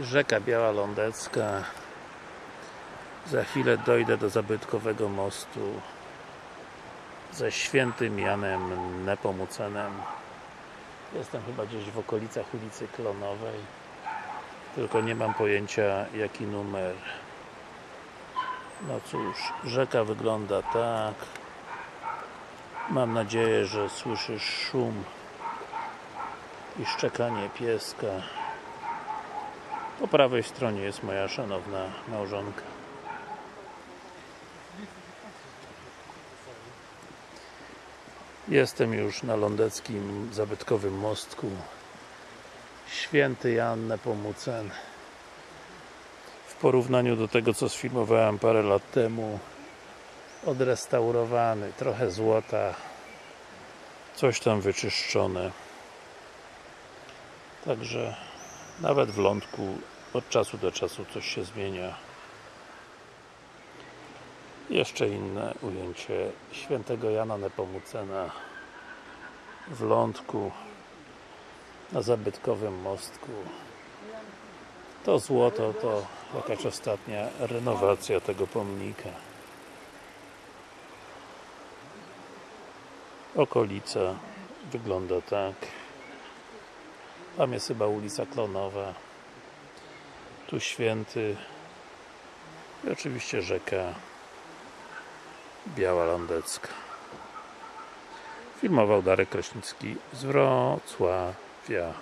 Rzeka Biała Lądecka za chwilę dojdę do zabytkowego mostu ze świętym Janem Nepomucenem. Jestem chyba gdzieś w okolicach ulicy Klonowej tylko nie mam pojęcia jaki numer. No cóż, rzeka wygląda tak. Mam nadzieję, że słyszysz szum i szczekanie pieska po prawej stronie jest moja szanowna małżonka. Jestem już na lądeckim zabytkowym mostku. Święty Jan Nepomucen. W porównaniu do tego co sfilmowałem parę lat temu odrestaurowany, trochę złota coś tam wyczyszczone. Także nawet w lądku od czasu do czasu coś się zmienia. Jeszcze inne ujęcie świętego Jana Nepomucena w lądku na zabytkowym mostku. To złoto to jakaś ostatnia renowacja tego pomnika. Okolica wygląda tak tam jest chyba ulica Klonowa. Tu Święty i oczywiście rzeka Biała Lądecka. Filmował Darek Kraśnicki z Wrocławia